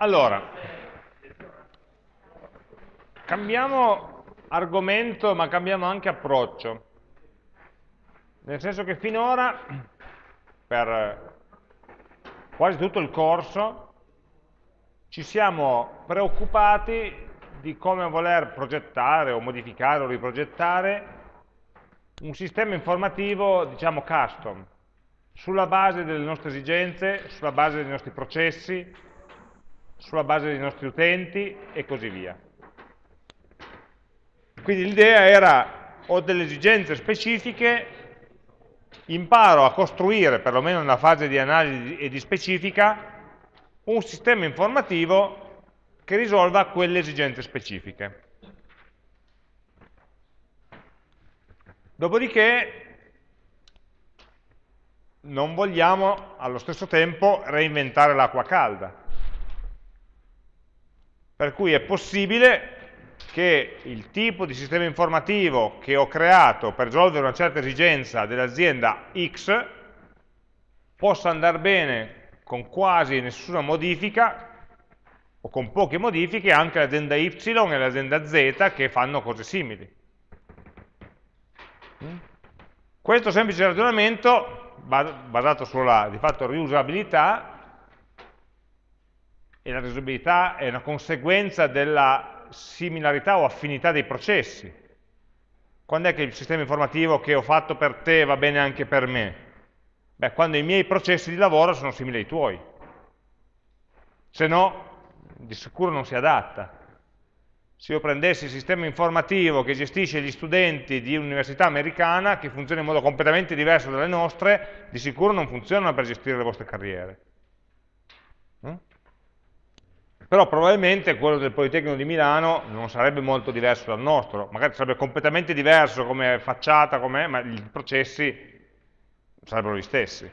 Allora, cambiamo argomento ma cambiamo anche approccio. Nel senso che finora, per quasi tutto il corso, ci siamo preoccupati di come voler progettare o modificare o riprogettare un sistema informativo, diciamo, custom, sulla base delle nostre esigenze, sulla base dei nostri processi, sulla base dei nostri utenti e così via. Quindi l'idea era, ho delle esigenze specifiche, imparo a costruire, perlomeno nella fase di analisi e di specifica, un sistema informativo che risolva quelle esigenze specifiche. Dopodiché non vogliamo allo stesso tempo reinventare l'acqua calda. Per cui è possibile che il tipo di sistema informativo che ho creato per risolvere una certa esigenza dell'azienda X possa andare bene con quasi nessuna modifica o con poche modifiche anche l'azienda Y e l'azienda Z che fanno cose simili. Questo semplice ragionamento basato sulla di fatto riusabilità e la riusabilità è una conseguenza della similarità o affinità dei processi. Quando è che il sistema informativo che ho fatto per te va bene anche per me? Beh, quando i miei processi di lavoro sono simili ai tuoi. Se no, di sicuro non si adatta. Se io prendessi il sistema informativo che gestisce gli studenti di un'università americana, che funziona in modo completamente diverso dalle nostre, di sicuro non funzionano per gestire le vostre carriere però probabilmente quello del Politecnico di Milano non sarebbe molto diverso dal nostro, magari sarebbe completamente diverso come facciata, come, ma i processi sarebbero gli stessi.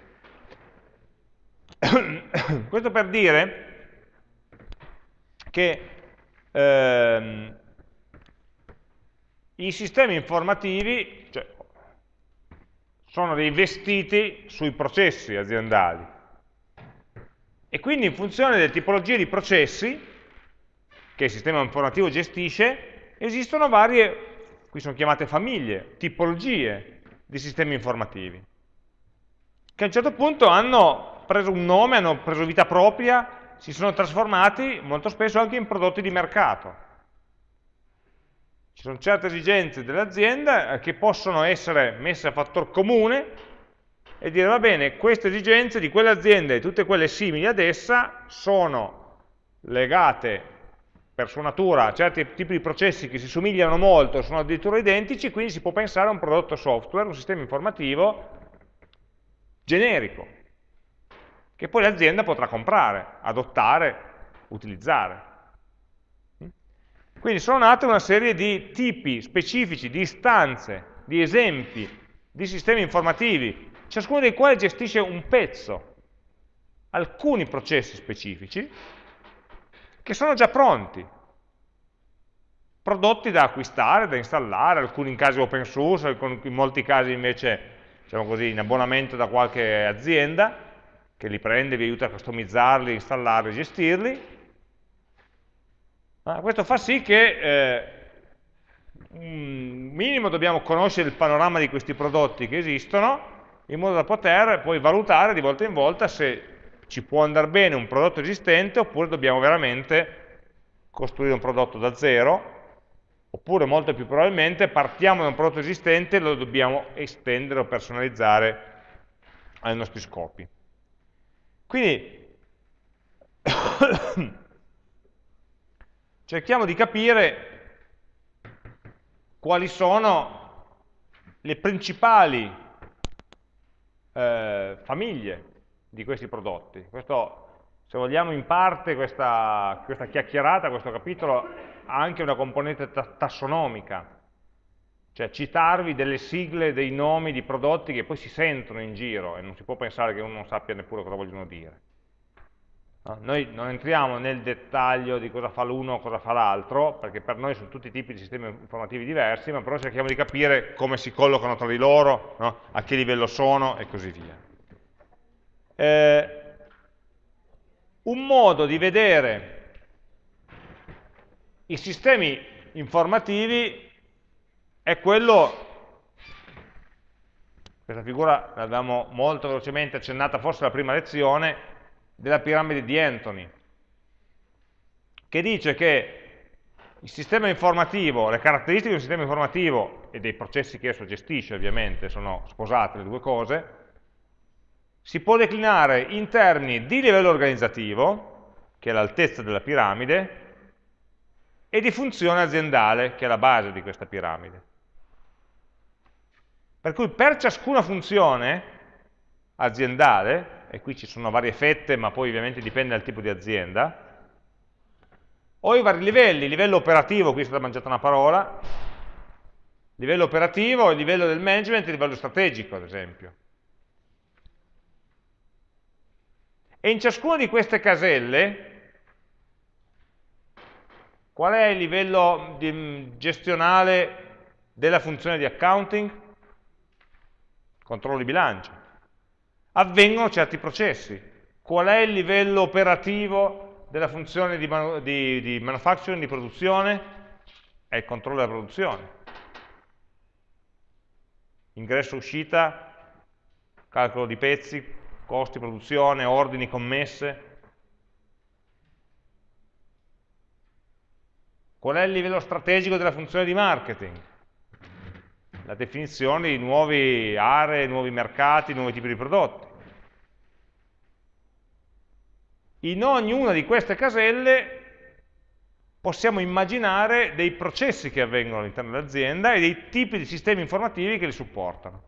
Questo per dire che ehm, i sistemi informativi cioè, sono rivestiti sui processi aziendali, e quindi in funzione delle tipologie di processi che il sistema informativo gestisce, esistono varie, qui sono chiamate famiglie, tipologie di sistemi informativi, che a un certo punto hanno preso un nome, hanno preso vita propria, si sono trasformati molto spesso anche in prodotti di mercato. Ci sono certe esigenze dell'azienda che possono essere messe a fattor comune e dire va bene, queste esigenze di quell'azienda e tutte quelle simili ad essa sono legate per sua natura a certi tipi di processi che si somigliano molto, sono addirittura identici, quindi si può pensare a un prodotto software, un sistema informativo generico, che poi l'azienda potrà comprare, adottare, utilizzare. Quindi sono nate una serie di tipi specifici, di istanze, di esempi, di sistemi informativi ciascuno dei quali gestisce un pezzo, alcuni processi specifici, che sono già pronti, prodotti da acquistare, da installare, alcuni in casi open source, in molti casi invece diciamo così, in abbonamento da qualche azienda, che li prende, vi aiuta a customizzarli, installarli, gestirli. Ah, questo fa sì che eh, minimo dobbiamo conoscere il panorama di questi prodotti che esistono, in modo da poter poi valutare di volta in volta se ci può andare bene un prodotto esistente oppure dobbiamo veramente costruire un prodotto da zero oppure molto più probabilmente partiamo da un prodotto esistente e lo dobbiamo estendere o personalizzare ai nostri scopi. Quindi cerchiamo di capire quali sono le principali eh, famiglie di questi prodotti. Questo, se vogliamo, in parte questa, questa chiacchierata, questo capitolo, ha anche una componente tassonomica, cioè citarvi delle sigle, dei nomi di prodotti che poi si sentono in giro e non si può pensare che uno non sappia neppure cosa vogliono dire. Noi non entriamo nel dettaglio di cosa fa l'uno o cosa fa l'altro, perché per noi sono tutti tipi di sistemi informativi diversi, ma però cerchiamo di capire come si collocano tra di loro, no? a che livello sono e così via. Eh, un modo di vedere I sistemi informativi è quello, questa figura l'abbiamo molto velocemente accennata forse la prima lezione, della piramide di Anthony, che dice che il sistema informativo, le caratteristiche di un sistema informativo e dei processi che esso gestisce ovviamente, sono sposate le due cose, si può declinare in termini di livello organizzativo, che è l'altezza della piramide, e di funzione aziendale, che è la base di questa piramide. Per cui per ciascuna funzione aziendale, e qui ci sono varie fette, ma poi ovviamente dipende dal tipo di azienda, ho i vari livelli, livello operativo, qui è stata mangiata una parola, livello operativo, livello del management e livello strategico, ad esempio. E in ciascuna di queste caselle, qual è il livello di, gestionale della funzione di accounting? Controllo di bilancio. Avvengono certi processi. Qual è il livello operativo della funzione di, manu di, di manufacturing, di produzione? È il controllo della produzione. Ingresso-uscita, calcolo di pezzi, costi, produzione, ordini, commesse. Qual è il livello strategico della funzione di marketing? La definizione di nuove aree, nuovi mercati, nuovi tipi di prodotti. In ognuna di queste caselle possiamo immaginare dei processi che avvengono all'interno dell'azienda e dei tipi di sistemi informativi che li supportano.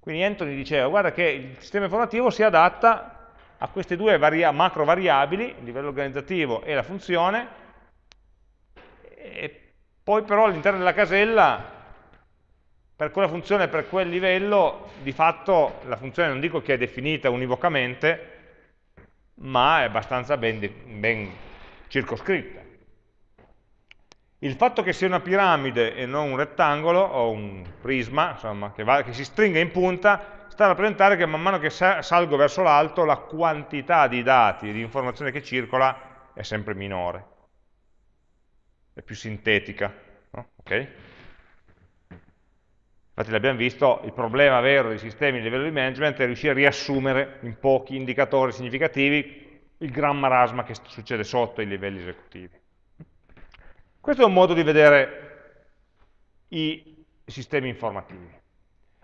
Quindi Anthony diceva, guarda che il sistema informativo si adatta a queste due macro variabili, il livello organizzativo e la funzione, e poi però all'interno della casella, per quella funzione, per quel livello, di fatto la funzione non dico che è definita univocamente, ma è abbastanza ben, ben circoscritta. Il fatto che sia una piramide e non un rettangolo o un prisma, insomma, che, va, che si stringa in punta, sta a rappresentare che man mano che salgo verso l'alto la quantità di dati e di informazione che circola è sempre minore, è più sintetica. No? Okay? Infatti l'abbiamo visto, il problema vero dei sistemi a livello di management è riuscire a riassumere in pochi indicatori significativi il gran marasma che succede sotto i livelli esecutivi. Questo è un modo di vedere i sistemi informativi.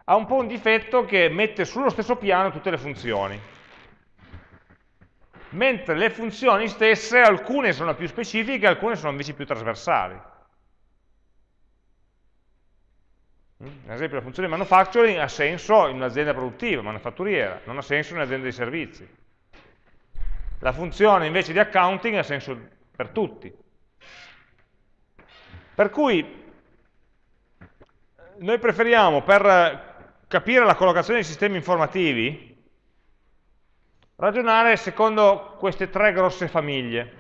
Ha un po' un difetto che mette sullo stesso piano tutte le funzioni. Mentre le funzioni stesse, alcune sono più specifiche, alcune sono invece più trasversali. Ad esempio la funzione manufacturing ha senso in un'azienda produttiva, manufatturiera, non ha senso in un'azienda di servizi. La funzione invece di accounting ha senso per tutti. Per cui noi preferiamo, per capire la collocazione dei sistemi informativi, ragionare secondo queste tre grosse famiglie.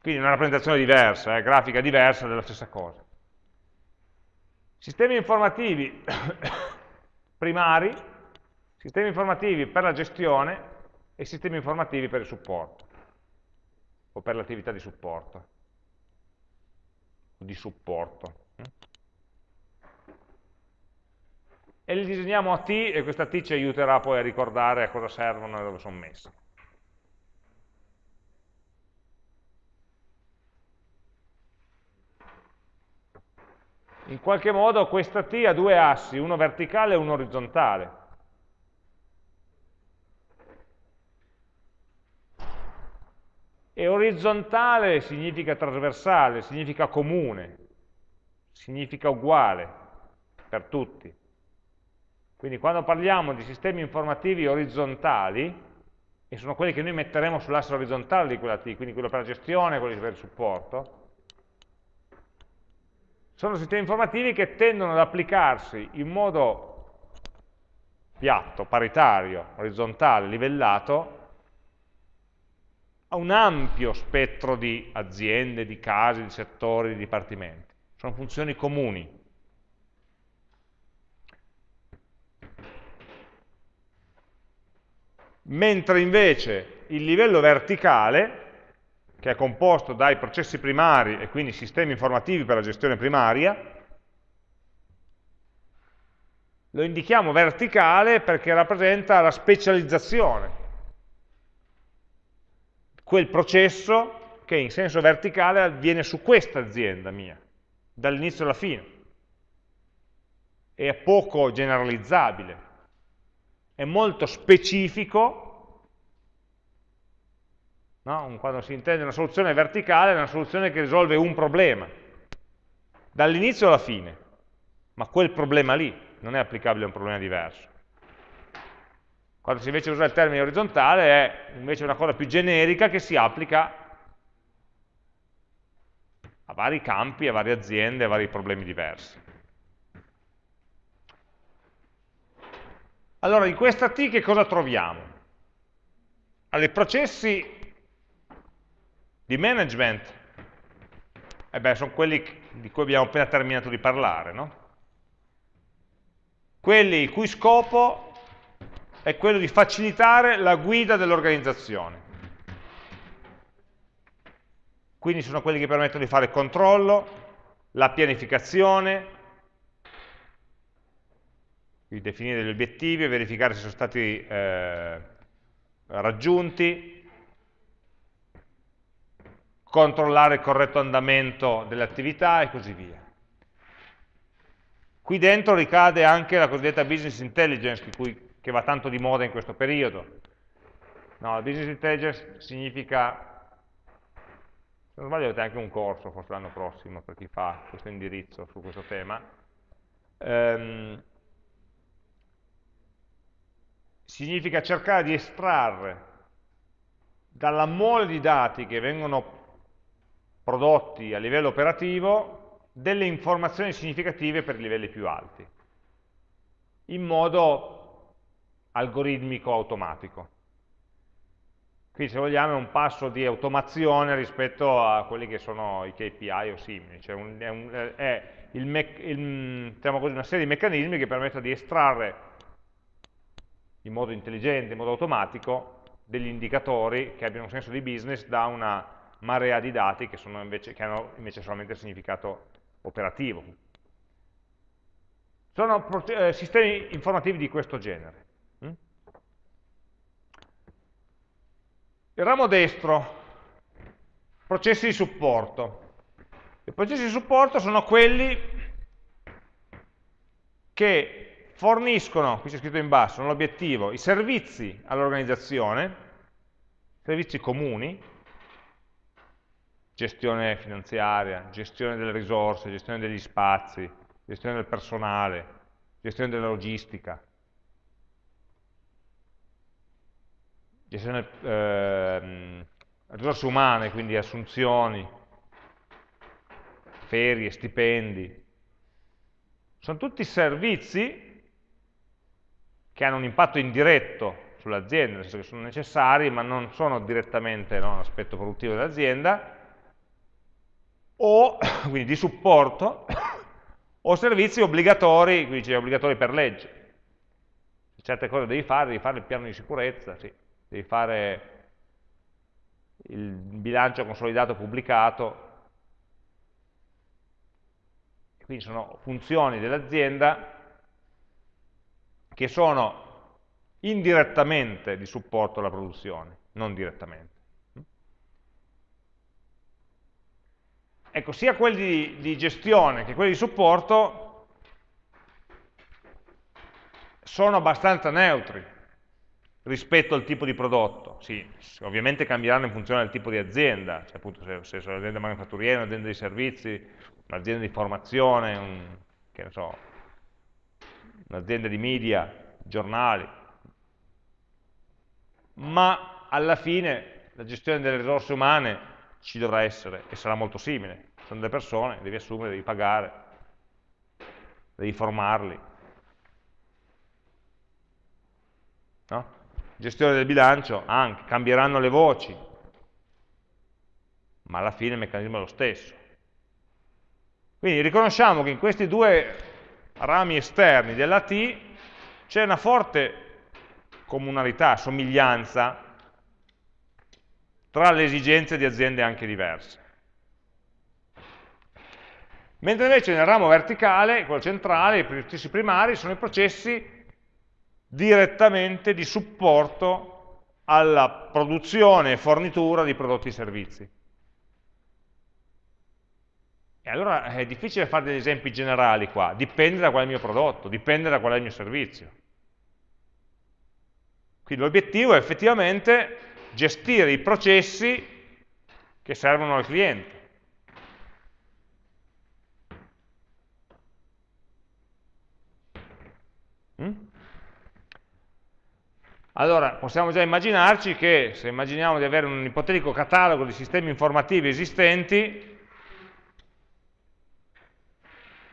Quindi una rappresentazione diversa, eh, grafica diversa della stessa cosa. Sistemi informativi primari, sistemi informativi per la gestione e sistemi informativi per il supporto o per l'attività di supporto di supporto. E li disegniamo a T e questa T ci aiuterà poi a ricordare a cosa servono e dove sono messi. In qualche modo questa T ha due assi, uno verticale e uno orizzontale. E orizzontale significa trasversale, significa comune, significa uguale per tutti. Quindi quando parliamo di sistemi informativi orizzontali, e sono quelli che noi metteremo sull'asse orizzontale di quella T, quindi quello per la gestione quello per il supporto, sono sistemi informativi che tendono ad applicarsi in modo piatto, paritario, orizzontale, livellato, a un ampio spettro di aziende, di casi, di settori, di dipartimenti. Sono funzioni comuni. Mentre invece il livello verticale che è composto dai processi primari e quindi sistemi informativi per la gestione primaria, lo indichiamo verticale perché rappresenta la specializzazione, quel processo che in senso verticale avviene su questa azienda mia, dall'inizio alla fine. È poco generalizzabile, è molto specifico, no? quando si intende una soluzione verticale è una soluzione che risolve un problema, dall'inizio alla fine, ma quel problema lì non è applicabile a un problema diverso. Quando si invece usa il termine orizzontale è invece una cosa più generica che si applica a vari campi, a varie aziende, a vari problemi diversi. Allora, in questa T che cosa troviamo? Allora, i processi di management, eh beh, sono quelli di cui abbiamo appena terminato di parlare, no? quelli il cui scopo è quello di facilitare la guida dell'organizzazione. Quindi sono quelli che permettono di fare il controllo, la pianificazione, di definire gli obiettivi e verificare se sono stati eh, raggiunti, controllare il corretto andamento delle attività e così via. Qui dentro ricade anche la cosiddetta business intelligence, cui, che va tanto di moda in questo periodo. No, la business intelligence significa, se non sbaglio avete anche un corso, forse l'anno prossimo, per chi fa questo indirizzo su questo tema, ehm, significa cercare di estrarre dalla mole di dati che vengono prodotti a livello operativo delle informazioni significative per i livelli più alti, in modo algoritmico automatico. Qui se vogliamo è un passo di automazione rispetto a quelli che sono i KPI o simili, cioè un, è, un, è il il, diciamo così, una serie di meccanismi che permettono di estrarre in modo intelligente, in modo automatico, degli indicatori che abbiano senso di business da una marea di dati che, invece, che hanno invece solamente significato operativo. Sono eh, sistemi informativi di questo genere. Mm? Il ramo destro, processi di supporto. I processi di supporto sono quelli che forniscono, qui c'è scritto in basso, l'obiettivo, i servizi all'organizzazione, servizi comuni, gestione finanziaria, gestione delle risorse, gestione degli spazi, gestione del personale, gestione della logistica, gestione eh, risorse umane, quindi assunzioni, ferie, stipendi. Sono tutti servizi che hanno un impatto indiretto sull'azienda, nel senso che sono necessari, ma non sono direttamente no, un aspetto produttivo dell'azienda, o quindi di supporto, o servizi obbligatori, quindi cioè obbligatori per legge. Certe cose devi fare, devi fare il piano di sicurezza, sì. devi fare il bilancio consolidato pubblicato, quindi sono funzioni dell'azienda che sono indirettamente di supporto alla produzione, non direttamente. Ecco, sia quelli di, gestione che quelli di supporto sono abbastanza neutri rispetto al tipo di prodotto. Sì, ovviamente cambieranno in funzione del tipo di azienda, cioè appunto se, se sono un'azienda manifatturiera, un'azienda di servizi, un'azienda di formazione, un, so, un'azienda di media, giornali. Ma alla fine la gestione delle risorse umane ci dovrà essere e sarà molto simile. Sono delle persone, devi assumere, devi pagare, devi formarli. No? Gestione del bilancio, anche, cambieranno le voci, ma alla fine il meccanismo è lo stesso. Quindi riconosciamo che in questi due rami esterni della T c'è una forte comunalità, somiglianza tra le esigenze di aziende anche diverse. Mentre invece nel ramo verticale, quello centrale, i processi primari sono i processi direttamente di supporto alla produzione e fornitura di prodotti e servizi. E allora è difficile fare degli esempi generali qua, dipende da qual è il mio prodotto, dipende da qual è il mio servizio. Quindi l'obiettivo è effettivamente gestire i processi che servono al cliente. Mm? Allora, possiamo già immaginarci che, se immaginiamo di avere un ipotetico catalogo di sistemi informativi esistenti,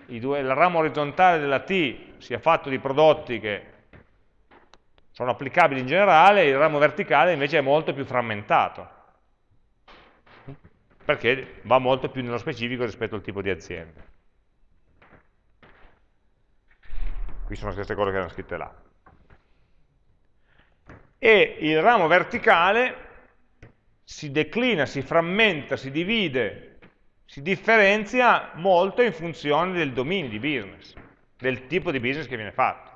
due, il ramo orizzontale della T sia fatto di prodotti che sono applicabili in generale, il ramo verticale invece è molto più frammentato, perché va molto più nello specifico rispetto al tipo di azienda. Qui sono le stesse cose che erano scritte là e il ramo verticale si declina, si frammenta, si divide, si differenzia molto in funzione del dominio di business, del tipo di business che viene fatto.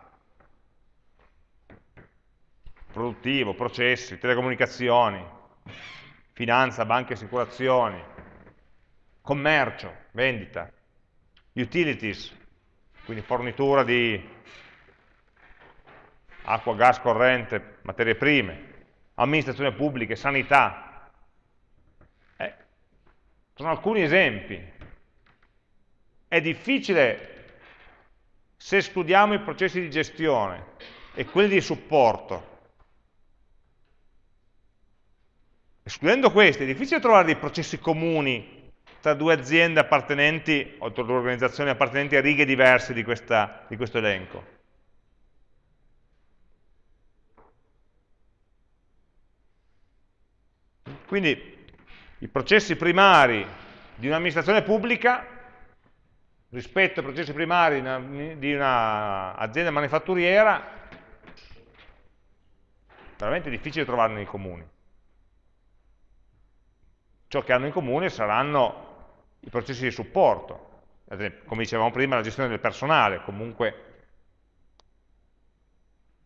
Produttivo, processi, telecomunicazioni, finanza, banche assicurazioni, commercio, vendita, utilities, quindi fornitura di acqua, gas, corrente, materie prime, amministrazione pubblica, sanità. Eh, sono alcuni esempi. È difficile, se studiamo i processi di gestione e quelli di supporto, escludendo questi, è difficile trovare dei processi comuni tra due aziende appartenenti, o tra due organizzazioni appartenenti a righe diverse di, questa, di questo elenco. Quindi i processi primari di un'amministrazione pubblica rispetto ai processi primari di un'azienda manifatturiera veramente difficile trovarne in comuni. Ciò che hanno in comune saranno i processi di supporto, come dicevamo prima la gestione del personale, comunque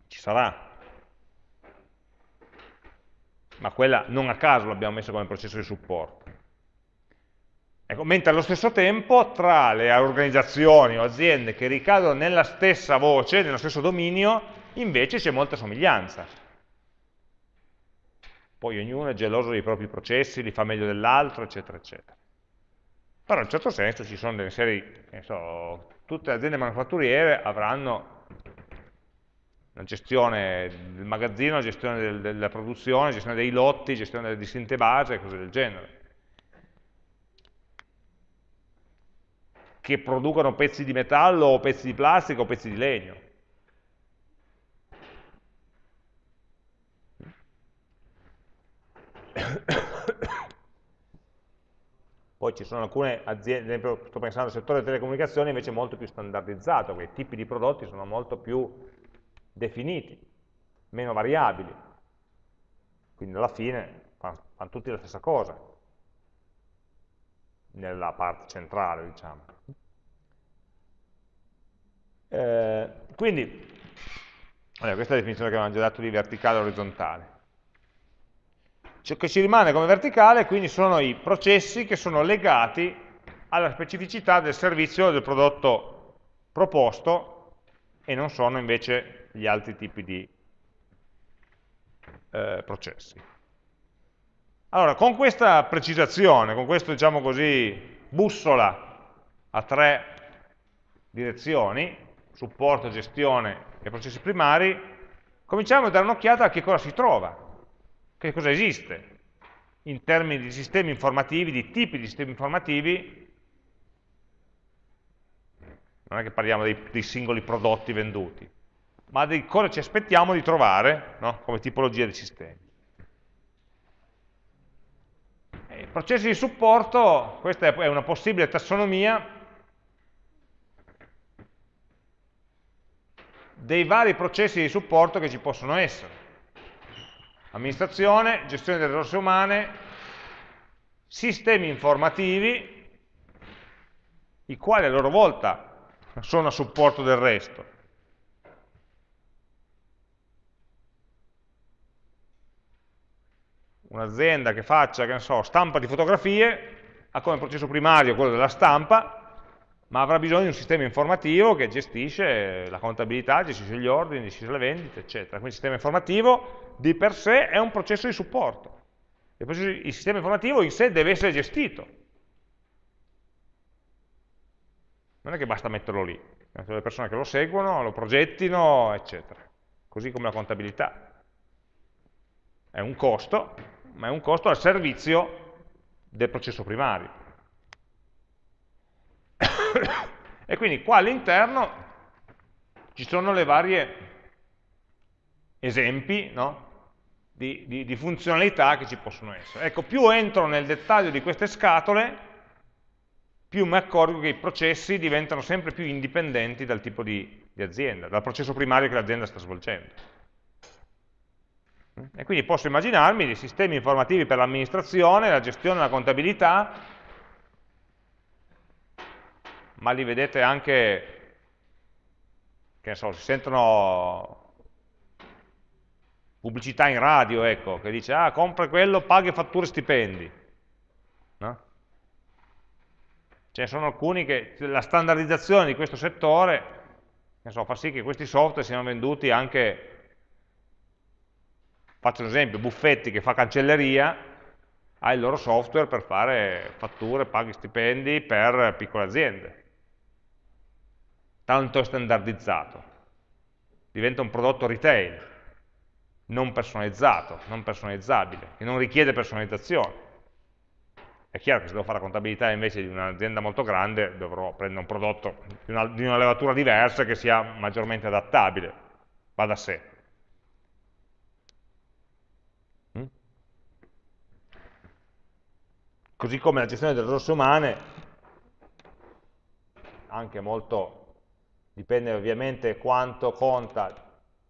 ci sarà, ma quella non a caso l'abbiamo messa come processo di supporto. Ecco, mentre allo stesso tempo tra le organizzazioni o aziende che ricadono nella stessa voce, nello stesso dominio, invece c'è molta somiglianza. Poi ognuno è geloso dei propri processi, li fa meglio dell'altro, eccetera, eccetera. Però in un certo senso ci sono delle serie, so, tutte le aziende manufatturiere avranno la gestione del magazzino, la gestione del, della produzione, la gestione dei lotti, la gestione delle distinte base e cose del genere. Che producono pezzi di metallo o pezzi di plastica o pezzi di legno. Poi ci sono alcune aziende, ad esempio sto pensando al settore delle telecomunicazioni invece molto più standardizzato, quei tipi di prodotti sono molto più definiti, meno variabili. Quindi alla fine fanno, fanno tutti la stessa cosa, nella parte centrale, diciamo. Eh, quindi, allora, questa è la definizione che avevamo già dato di verticale e orizzontale. Ciò che ci rimane come verticale quindi sono i processi che sono legati alla specificità del servizio o del prodotto proposto e non sono invece gli altri tipi di eh, processi. Allora, con questa precisazione, con questo, diciamo così, bussola a tre direzioni, supporto, gestione e processi primari, cominciamo a dare un'occhiata a che cosa si trova, che cosa esiste in termini di sistemi informativi, di tipi di sistemi informativi, non è che parliamo dei, dei singoli prodotti venduti, ma di cosa ci aspettiamo di trovare no? come tipologia di sistemi. I processi di supporto, questa è una possibile tassonomia dei vari processi di supporto che ci possono essere. Amministrazione, gestione delle risorse umane, sistemi informativi i quali a loro volta sono a supporto del resto. Un'azienda che faccia, che so, stampa di fotografie ha come processo primario quello della stampa, ma avrà bisogno di un sistema informativo che gestisce la contabilità, gestisce gli ordini, gestisce le vendite, eccetera. Quindi il sistema informativo di per sé è un processo di supporto. Il sistema informativo in sé deve essere gestito. Non è che basta metterlo lì, le persone che lo seguono, lo progettino, eccetera. Così come la contabilità. È un costo, ma è un costo al servizio del processo primario. E quindi qua all'interno ci sono le varie esempi no? di, di, di, funzionalità che ci possono essere. Ecco, più entro nel dettaglio di queste scatole, più mi accorgo che i processi diventano sempre più indipendenti dal tipo di, di azienda, dal processo primario che l'azienda sta svolgendo. E quindi posso immaginarmi dei sistemi informativi per l'amministrazione, la gestione, la contabilità, ma li vedete anche, che ne so, si sentono pubblicità in radio, ecco, che dice, ah, compra quello, paga fatture e stipendi. No? Ce ne sono alcuni che la standardizzazione di questo settore so, fa sì che questi software siano venduti anche, faccio un esempio, Buffetti che fa cancelleria, ha il loro software per fare fatture, paghi stipendi per piccole aziende tanto standardizzato, diventa un prodotto retail, non personalizzato, non personalizzabile, che non richiede personalizzazione. È chiaro che se devo fare la contabilità invece di un'azienda molto grande dovrò prendere un prodotto di una, di una levatura diversa che sia maggiormente adattabile, va da sé. Mm? Così come la gestione delle risorse umane, anche molto dipende ovviamente quanto conta,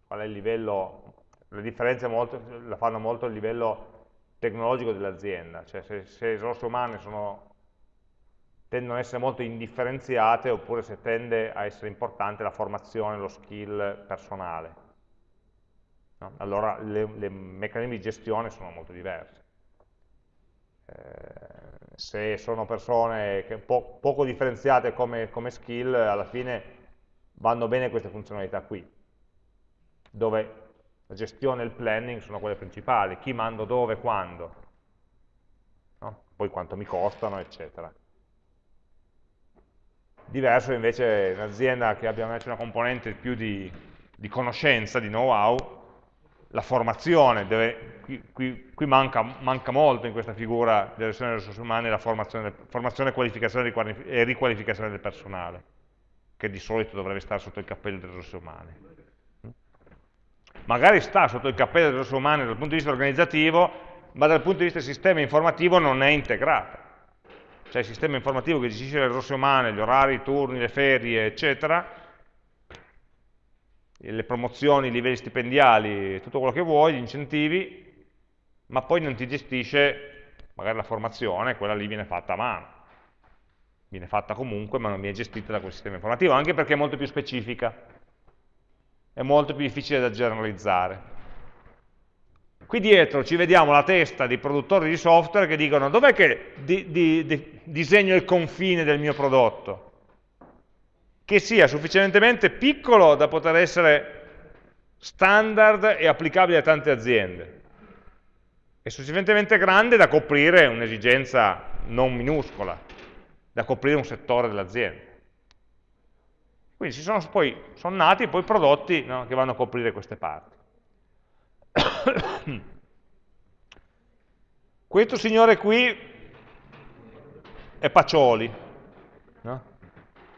qual è il livello, le differenze molto, la fanno molto il livello tecnologico dell'azienda, cioè se, se, le risorse umane sono, tendono ad essere molto indifferenziate oppure se tende a essere importante la formazione, lo skill personale. No? Allora i meccanismi di gestione sono molto diversi. Eh, se sono persone po poco differenziate come, come skill, alla fine vanno bene queste funzionalità qui, dove la gestione e il planning sono quelle principali, chi mando dove, quando, no? poi quanto mi costano, eccetera. Diverso invece in un'azienda che abbia una componente più di, di conoscenza, di know-how, la formazione, deve, qui, qui, qui manca, manca, molto in questa figura della gestione delle risorse umane la formazione, formazione qualificazione e riqualificazione del personale che di solito dovrebbe stare sotto il cappello delle risorse umane. Magari sta sotto il cappello delle risorse umane dal punto di vista organizzativo, ma dal punto di vista del sistema informativo non è integrata. Cioè il sistema informativo che gestisce le risorse umane, gli orari, i turni, le ferie, eccetera, le promozioni, i livelli stipendiali, tutto quello che vuoi, gli incentivi, ma poi non ti gestisce magari la formazione, quella lì viene fatta a mano viene fatta comunque ma non viene gestita da quel sistema informativo, anche perché è molto più specifica, è molto più difficile da generalizzare. Qui dietro ci vediamo la testa dei produttori di software che dicono dov'è che di, di, di, disegno il confine del mio prodotto? Che sia sufficientemente piccolo da poter essere standard e applicabile a tante aziende e sufficientemente grande da coprire un'esigenza non minuscola da coprire un settore dell'azienda. Quindi sono, poi, sono nati poi prodotti no, che vanno a coprire queste parti. Questo signore qui è Pacioli, no?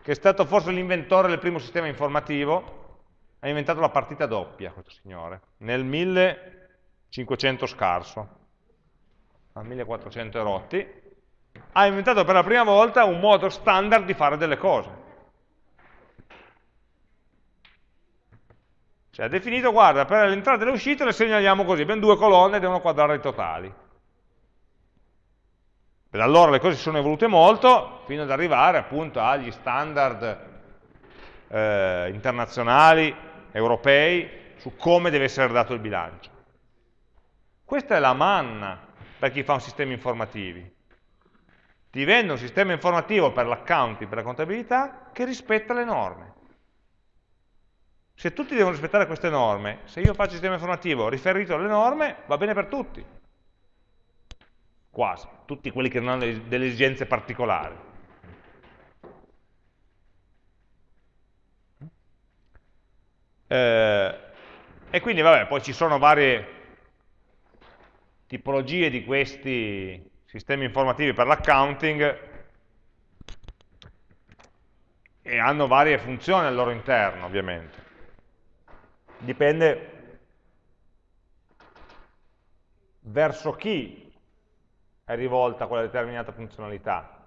che è stato forse l'inventore del primo sistema informativo, ha inventato la partita doppia, questo signore, nel 1500 scarso, al 1400 rotti, ha inventato per la prima volta un modo standard di fare delle cose. Cioè ha definito, guarda, per le entrate e le uscite le segnaliamo così, abbiamo due colonne, devono quadrare i totali. Da allora le cose si sono evolute molto, fino ad arrivare appunto agli standard eh, internazionali, europei, su come deve essere dato il bilancio. Questa è la manna per chi fa un sistema informativo. Ti vende un sistema informativo per l'accounting, per la contabilità, che rispetta le norme. Se tutti devono rispettare queste norme, se io faccio un sistema informativo riferito alle norme, va bene per tutti. Quasi, tutti quelli che non hanno delle esigenze particolari. Eh, e quindi vabbè, poi ci sono varie tipologie di questi sistemi informativi per l'accounting e hanno varie funzioni al loro interno, ovviamente dipende verso chi è rivolta quella determinata funzionalità.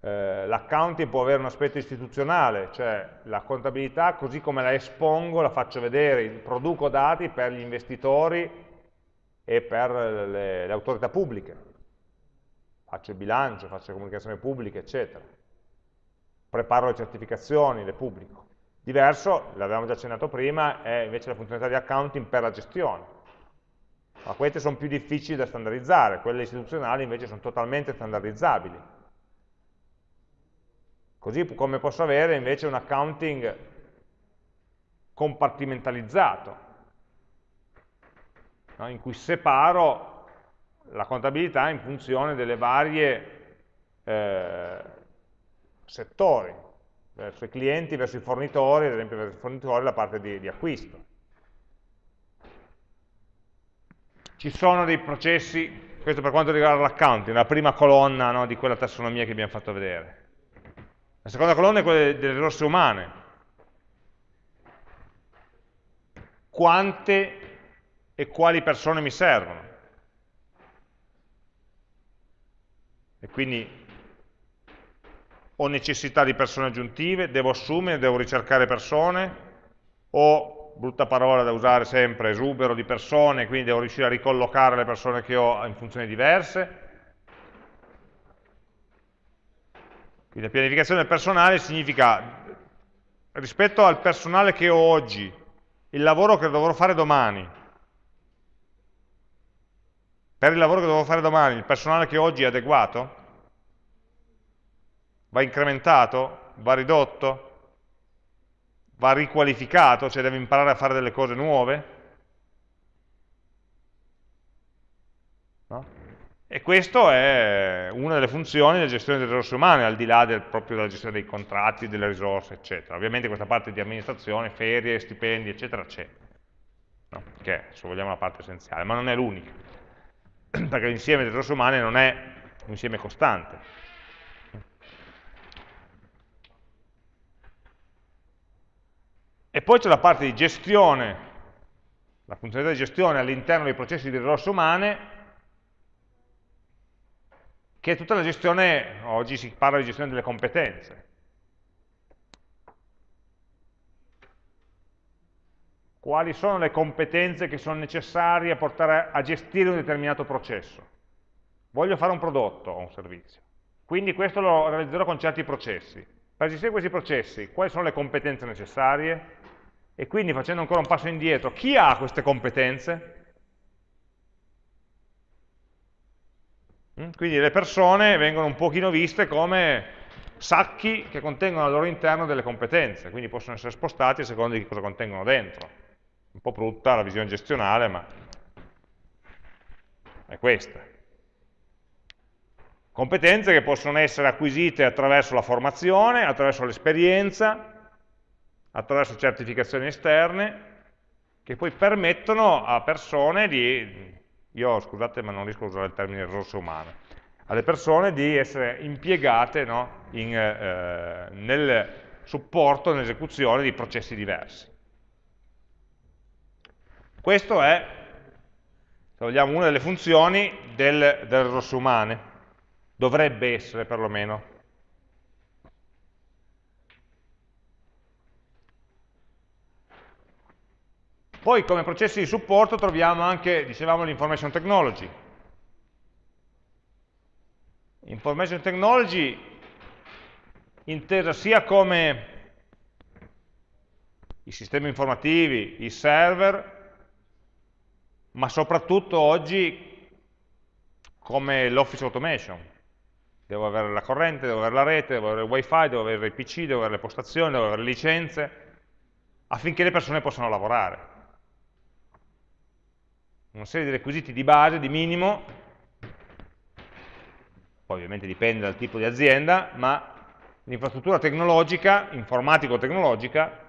Eh, L'accounting può avere un aspetto istituzionale, cioè la contabilità così come la espongo, la faccio vedere, produco dati per gli investitori e per le, le autorità pubbliche. Faccio il bilancio, faccio le comunicazioni pubbliche, eccetera. Preparo le certificazioni, le pubblico. Diverso, l'avevamo già accennato prima, è invece la funzionalità di accounting per la gestione. Ma queste sono più difficili da standardizzare, quelle istituzionali invece sono totalmente standardizzabili. Così come posso avere invece un accounting compartimentalizzato, no? in cui separo la contabilità in funzione delle varie eh, settori verso i clienti, verso i fornitori, ad esempio verso i fornitori la parte di, di acquisto. Ci sono dei processi, questo per quanto riguarda l'accounting, la prima colonna no, di quella tassonomia che abbiamo fatto vedere. La seconda colonna è quella delle risorse umane. Quante e quali persone mi servono? E quindi ho necessità di persone aggiuntive, devo assumere, devo ricercare persone, ho, brutta parola da usare sempre, esubero di persone, quindi devo riuscire a ricollocare le persone che ho in funzioni diverse. Quindi la pianificazione del personale significa, rispetto al personale che ho oggi, il lavoro che dovrò fare domani, per il lavoro che dovrò fare domani, il personale che oggi è adeguato? Va incrementato? Va ridotto? Va riqualificato? Cioè deve imparare a fare delle cose nuove? No? E questa è una delle funzioni della gestione delle risorse umane, al di là del, proprio della gestione dei contratti, delle risorse, eccetera. Ovviamente questa parte di amministrazione, ferie, stipendi, eccetera, c'è. No? Che è, se vogliamo, la parte essenziale, ma non è l'unica. Perché l'insieme delle risorse umane non è un insieme costante. E poi c'è la parte di gestione, la funzionalità di gestione all'interno dei processi di risorse umane, che è tutta la gestione, oggi si parla di gestione delle competenze. Quali sono le competenze che sono necessarie a portare a gestire un determinato processo? Voglio fare un prodotto o un servizio, quindi questo lo realizzerò con certi processi. Per gestire questi processi, quali sono le competenze necessarie? E quindi facendo ancora un passo indietro, chi ha queste competenze? Mm? Quindi le persone vengono un pochino viste come sacchi che contengono al loro interno delle competenze, quindi possono essere spostati a seconda di cosa contengono dentro. Un po' brutta la visione gestionale, ma è questa. Competenze che possono essere acquisite attraverso la formazione, attraverso l'esperienza, attraverso certificazioni esterne che poi permettono a persone di, io scusate ma non riesco a usare il termine risorse umane, alle persone di essere impiegate no, in, eh, nel supporto, nell'esecuzione di processi diversi. Questo è, se vogliamo, una delle funzioni del, delle risorse umane, dovrebbe essere perlomeno Poi come processi di supporto troviamo anche, dicevamo, l'information technology. Information Technology intesa sia come i sistemi informativi, i server, ma soprattutto oggi come l'office automation. Devo avere la corrente, devo avere la rete, devo avere il wifi, devo avere i PC, devo avere le postazioni, devo avere le licenze, affinché le persone possano lavorare. Una serie di requisiti di base, di minimo, poi ovviamente dipende dal tipo di azienda, ma l'infrastruttura tecnologica, informatico-tecnologica,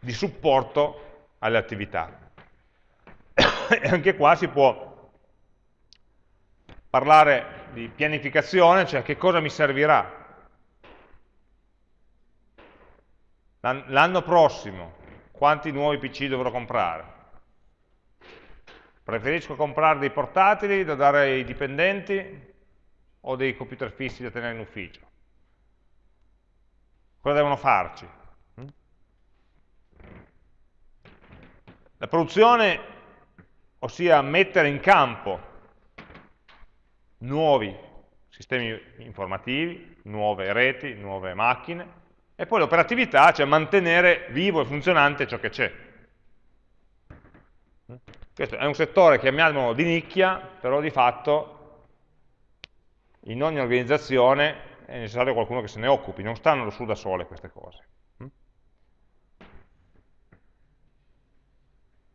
di supporto alle attività. e anche qua si può parlare di pianificazione, cioè che cosa mi servirà. L'anno prossimo, quanti nuovi PC dovrò comprare? Preferisco comprare dei portatili da dare ai dipendenti o dei computer fissi da tenere in ufficio? Cosa devono farci? La produzione, ossia mettere in campo nuovi sistemi informativi, nuove reti, nuove macchine, e poi l'operatività, cioè mantenere vivo e funzionante ciò che c'è. Questo è un settore, chiamiamolo di nicchia, però di fatto in ogni organizzazione è necessario qualcuno che se ne occupi, non stanno su da sole queste cose.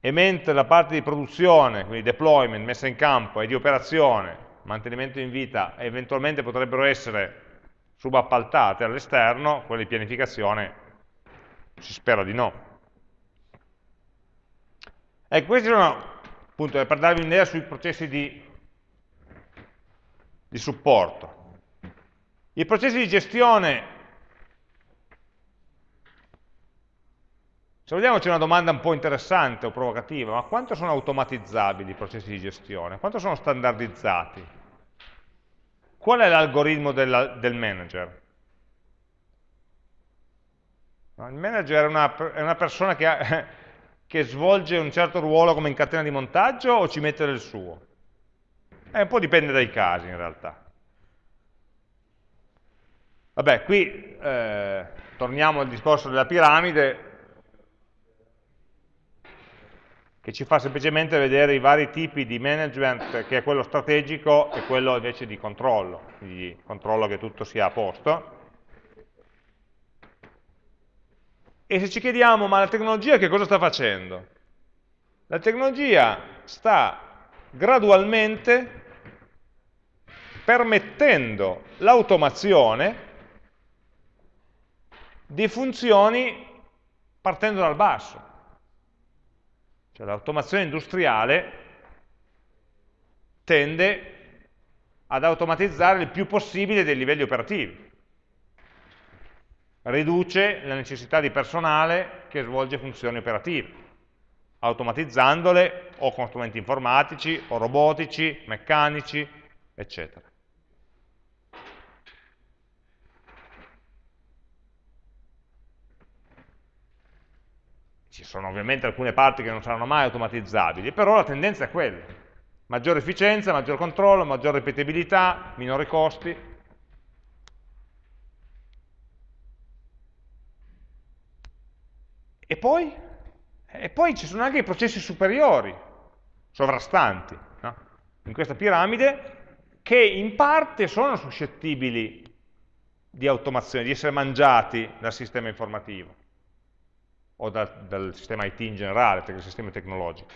E mentre la parte di produzione, quindi deployment, messa in campo e di operazione, mantenimento in vita, eventualmente potrebbero essere subappaltate all'esterno, quelle di pianificazione si spera di no. Ecco, questi sono appunto per darvi un'idea sui processi di, di supporto. I processi di gestione Se vogliamo c'è una domanda un po' interessante o provocativa, ma quanto sono automatizzabili i processi di gestione? Quanto sono standardizzati? Qual è l'algoritmo del manager? Il manager è una, è una persona che, ha, che, svolge un certo ruolo come in catena di montaggio o ci mette del suo? Eh, un po' dipende dai casi in realtà. Vabbè, qui eh, torniamo al discorso della piramide, che ci fa semplicemente vedere i vari tipi di management, che è quello strategico e quello invece di controllo, di controllo che tutto sia a posto. E se ci chiediamo, ma la tecnologia che cosa sta facendo? La tecnologia sta gradualmente permettendo l'automazione di funzioni partendo dal basso. Cioè l'automazione industriale tende ad automatizzare il più possibile dei livelli operativi. Riduce la necessità di personale che svolge funzioni operative, automatizzandole o con strumenti informatici, o robotici, meccanici, eccetera. Ci sono ovviamente alcune parti che non saranno mai automatizzabili, però la tendenza è quella. Maggiore efficienza, maggior controllo, maggior ripetibilità, minori costi. E poi? E poi ci sono anche i processi superiori, sovrastanti, no? in questa piramide, che in parte sono suscettibili di automazione, di essere mangiati dal sistema informativo o da, dal sistema IT in generale, dal sistema tecnologico.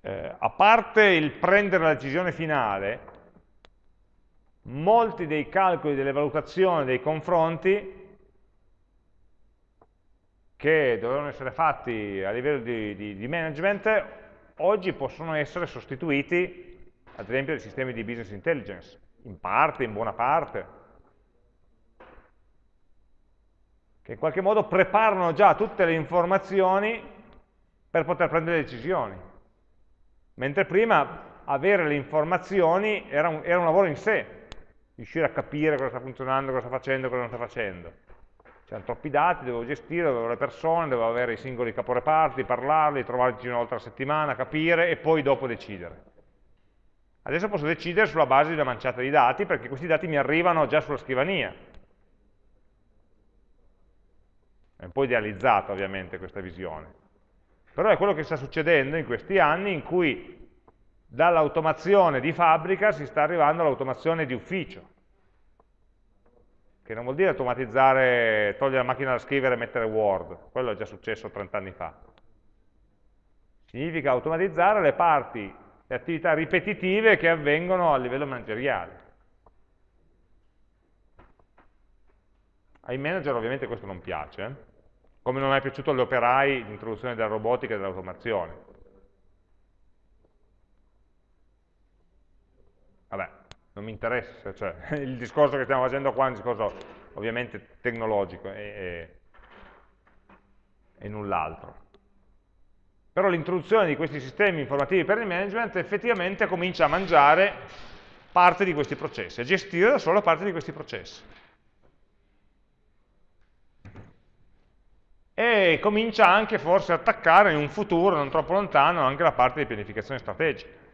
Eh, a parte il prendere la decisione finale, molti dei calcoli, delle valutazioni, dei confronti che dovevano essere fatti a livello di, di, di management, oggi possono essere sostituiti, ad esempio, dai sistemi di business intelligence, in parte, in buona parte, che in qualche modo preparano già tutte le informazioni per poter prendere decisioni. Mentre prima avere le informazioni era un, era un lavoro in sé, riuscire a capire cosa sta funzionando, cosa sta facendo, cosa non sta facendo. c'erano troppi dati, dovevo gestire, dovevo le persone, dovevo avere i singoli caporeparti, parlarli, trovarci una volta settimana, capire e poi dopo decidere. Adesso posso decidere sulla base di una manciata di dati perché questi dati mi arrivano già sulla scrivania. È un po' idealizzata ovviamente questa visione. Però è quello che sta succedendo in questi anni in cui dall'automazione di fabbrica si sta arrivando all'automazione di ufficio che non vuol dire automatizzare, togliere la macchina da scrivere e mettere Word, quello è già successo 30 anni fa. Significa automatizzare le parti, le attività ripetitive che avvengono a livello manageriale. Ai manager ovviamente questo non piace, come non è piaciuto agli operai l'introduzione della robotica e dell'automazione. Vabbè, non mi interessa, cioè, il discorso che stiamo facendo qua è un discorso ovviamente tecnologico e, e, e null'altro. Però l'introduzione di questi sistemi informativi per il management effettivamente comincia a mangiare parte di questi processi, a gestire da solo parte di questi processi. E comincia anche forse a attaccare in un futuro non troppo lontano anche la parte di pianificazione strategica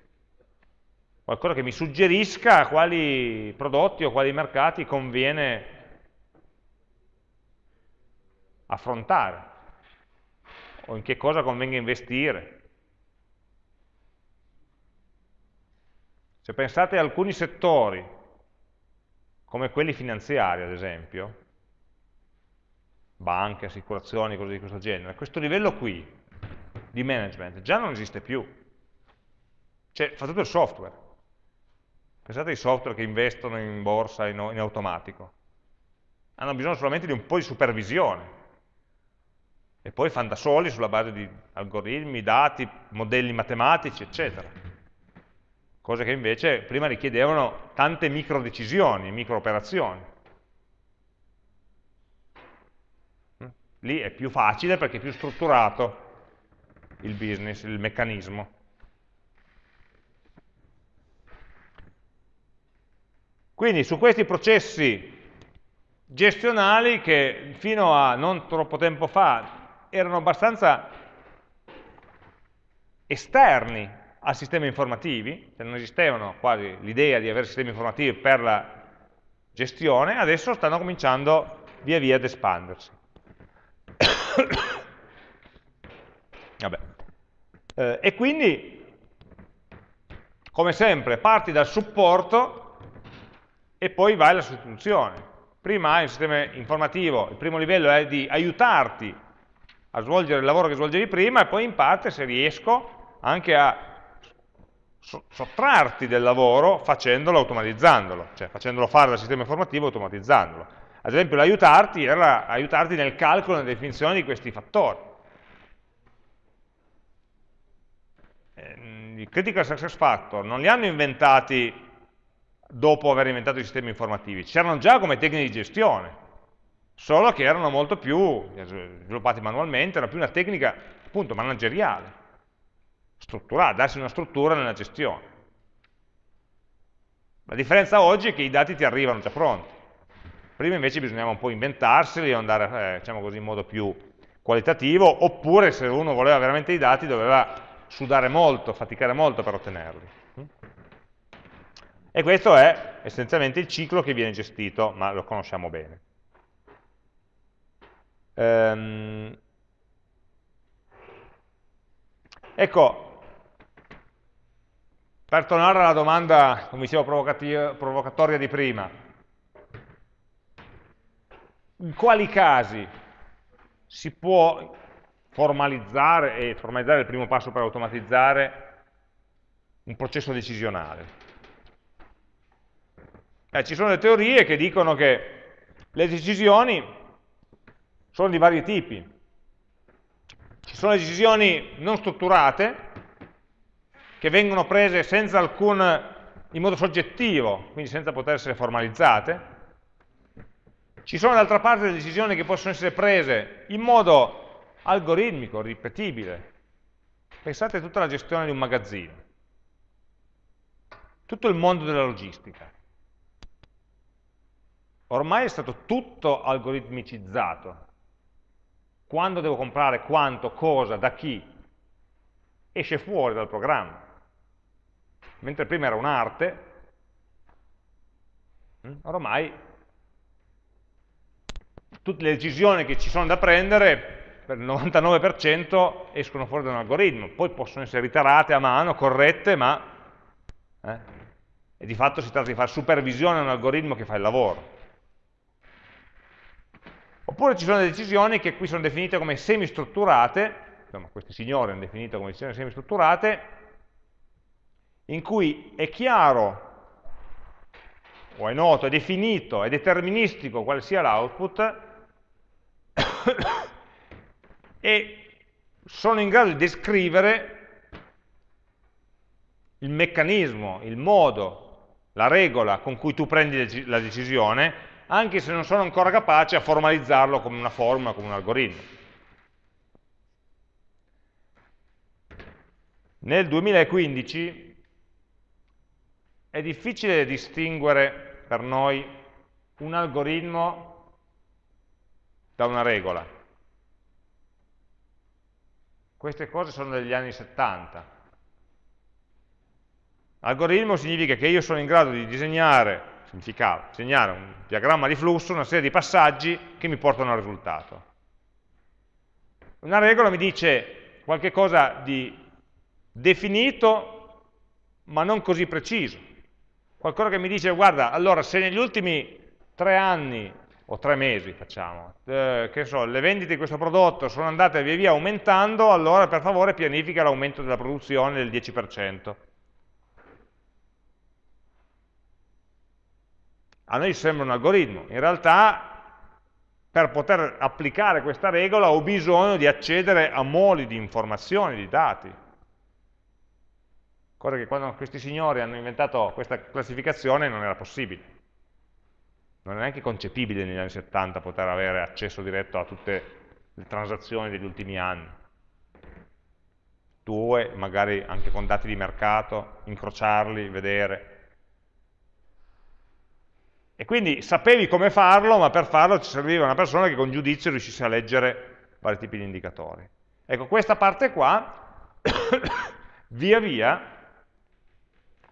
qualcosa che mi suggerisca quali prodotti o quali mercati conviene affrontare o in che cosa convenga investire. Se pensate a alcuni settori, come quelli finanziari ad esempio, banche, assicurazioni, cose di questo genere, questo livello qui di management già non esiste più. Cioè, fa tutto il software. Pensate ai software che investono in borsa in, in automatico. Hanno bisogno solamente di un po' di supervisione. E poi fanno da soli sulla base di algoritmi, dati, modelli matematici, eccetera. Cose che invece prima richiedevano tante micro decisioni, micro operazioni. Lì è più facile perché è più strutturato il business, il meccanismo. Quindi su questi processi gestionali che fino a non troppo tempo fa erano abbastanza esterni a sistemi informativi, cioè non esistevano quasi l'idea di avere sistemi informativi per la gestione, adesso stanno cominciando via via ad espandersi. Eh, e quindi, come sempre, parti dal supporto e poi vai alla sostituzione. Prima hai un sistema informativo, il primo livello è di aiutarti a svolgere il lavoro che svolgevi prima e poi in parte, se riesco, anche a sottrarti del lavoro facendolo automatizzandolo, cioè facendolo fare dal sistema informativo automatizzandolo. Ad esempio l'aiutarti era aiutarti nel calcolo e nella definizione di questi fattori. Eh, I critical success factor non li hanno inventati dopo aver inventato i sistemi informativi. C'erano già come tecniche di gestione, solo che erano molto più sviluppati manualmente, era più una tecnica appunto manageriale, strutturata, darsi una struttura nella gestione. La differenza oggi è che i dati ti arrivano già pronti. Prima invece bisognava un po' inventarseli o andare, eh, diciamo così, in modo più qualitativo, oppure se uno voleva veramente i dati doveva sudare molto, faticare molto per ottenerli. E questo è essenzialmente il ciclo che viene gestito, ma lo conosciamo bene. Ehm, ecco, per tornare alla domanda, come dicevo, provocatoria di prima, in quali casi si può formalizzare, e formalizzare è il primo passo per automatizzare, un processo decisionale? Eh, ci sono le teorie che dicono che le decisioni sono di vari tipi. Ci sono decisioni non strutturate, che vengono prese senza alcun, in modo soggettivo, quindi senza poter essere formalizzate. Ci sono d'altra parte le decisioni che possono essere prese in modo algoritmico, ripetibile. Pensate a tutta la gestione di un magazzino, tutto il mondo della logistica ormai è stato tutto algoritmicizzato. Quando devo comprare quanto, cosa, da chi, esce fuori dal programma. Mentre prima era un'arte, hm, ormai tutte le decisioni che ci sono da prendere per il 99% escono fuori da un algoritmo, poi possono essere iterate a mano, corrette, ma eh, e di fatto si tratta di fare supervisione a un algoritmo che fa il lavoro. Oppure ci sono delle decisioni che qui sono definite come semistrutturate, insomma questi signori hanno definito come decisioni semistrutturate, in cui è chiaro o è noto, è definito, è deterministico quale sia l'output e sono in grado di descrivere il meccanismo, il modo, la regola con cui tu prendi la decisione, anche se non sono ancora capace a formalizzarlo come una formula, come un algoritmo. Nel 2015 è difficile distinguere per noi un algoritmo da una regola. Queste cose sono degli anni 70. Algoritmo significa che io sono in grado di disegnare, significava, disegnare un diagramma di flusso, una serie di passaggi che mi portano al risultato. Una regola mi dice qualche cosa di definito ma non così preciso. Qualcosa che mi dice, guarda, allora se negli ultimi tre anni o tre mesi facciamo, eh, che so, le vendite di questo prodotto sono andate via via aumentando, allora per favore pianifica l'aumento della produzione del 10%. A noi sembra un algoritmo, in realtà per poter applicare questa regola ho bisogno di accedere a moli di informazioni, di dati. Cosa che quando questi signori hanno inventato questa classificazione non era possibile non è neanche concepibile negli anni 70 poter avere accesso diretto a tutte le transazioni degli ultimi anni. Tue, magari anche con dati di mercato, incrociarli, vedere. E quindi sapevi come farlo, ma per farlo ci serviva una persona che con giudizio riuscisse a leggere vari tipi di indicatori. Ecco, questa parte qua, via via,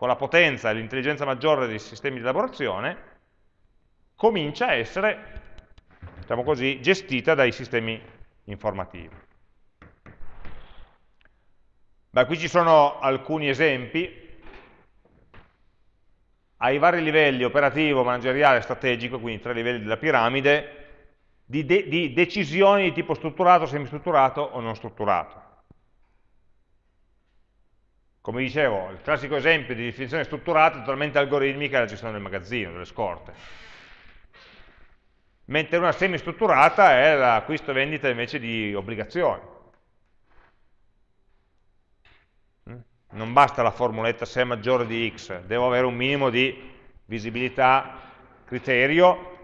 con la potenza e l'intelligenza maggiore dei sistemi di elaborazione, comincia a essere, diciamo così, gestita dai sistemi informativi. Beh, qui ci sono alcuni esempi ai vari livelli, operativo, manageriale, strategico, quindi tre livelli della piramide, di, de di decisioni di tipo strutturato, semistrutturato o non strutturato. Come dicevo, il classico esempio di definizione strutturata totalmente algoritmica è la gestione del magazzino, delle scorte mentre una semistrutturata è l'acquisto e vendita invece di obbligazioni. Mm? Non basta la formuletta se è maggiore di x, devo avere un minimo di visibilità, criterio,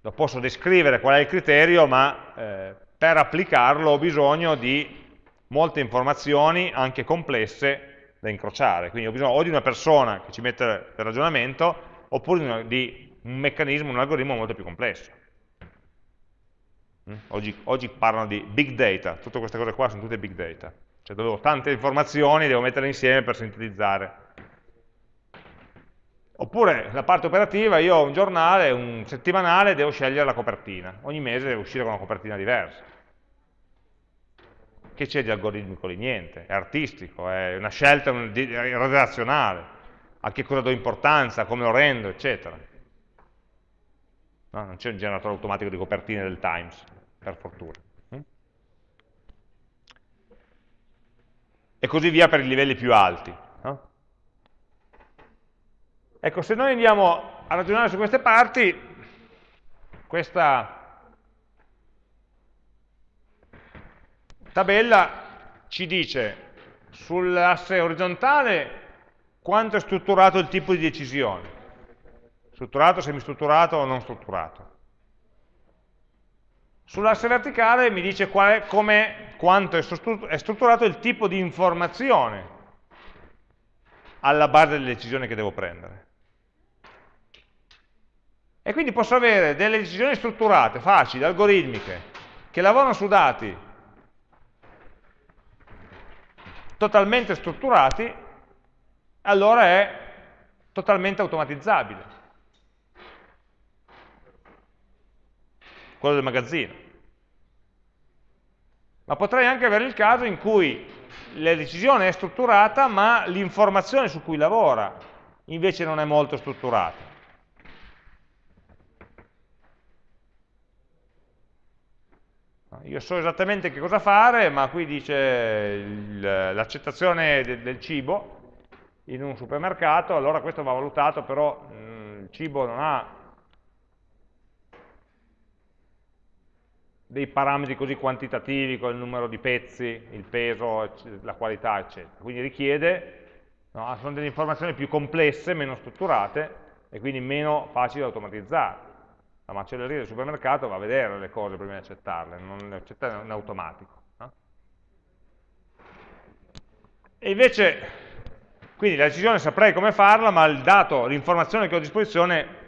lo posso descrivere qual è il criterio, ma eh, per applicarlo ho bisogno di molte informazioni, anche complesse, da incrociare. Quindi ho bisogno o di una persona che ci mette il ragionamento, oppure di, un meccanismo, un algoritmo molto più complesso. Mm? Oggi, oggi, parlano di big data, tutte queste cose qua sono tutte big data, cioè dove ho tante informazioni, devo metterle insieme per sintetizzare. Oppure la parte operativa, io ho un giornale, un settimanale, devo scegliere la copertina, ogni mese devo uscire con una copertina diversa. Che c'è di algoritmico lì? Niente, è artistico, è una scelta redazionale, a che cosa do importanza, come lo rendo, eccetera no? non c'è un generatore automatico di copertine del Times, per fortuna. Mm? E così via per i livelli più alti. No? Ecco, se noi andiamo a ragionare su queste parti, questa tabella ci dice sull'asse orizzontale quanto è strutturato il tipo di decisione strutturato, semistrutturato o non strutturato. Sull'asse verticale mi dice è, come, quanto è strutturato il tipo di informazione alla base delle decisioni che devo prendere. E quindi posso avere delle decisioni strutturate, facili, algoritmiche, che lavorano su dati totalmente strutturati, allora è totalmente automatizzabile. Quello del magazzino. Ma potrei anche avere il caso in cui la decisione è strutturata, ma l'informazione su cui lavora invece non è molto strutturata. Io so esattamente che cosa fare, ma qui dice l'accettazione de del cibo in un supermercato, allora questo va valutato, però mh, mm, il cibo non ha dei parametri così quantitativi con il numero di pezzi, il peso, la qualità, eccetera. Quindi richiede, no, sono delle informazioni più complesse, meno strutturate e quindi meno facili da automatizzare. La macelleria del supermercato va a vedere le cose prima di accettarle, non le accetta in automatico. No? E invece, quindi la decisione saprei come farla, ma il dato, l'informazione che ho a disposizione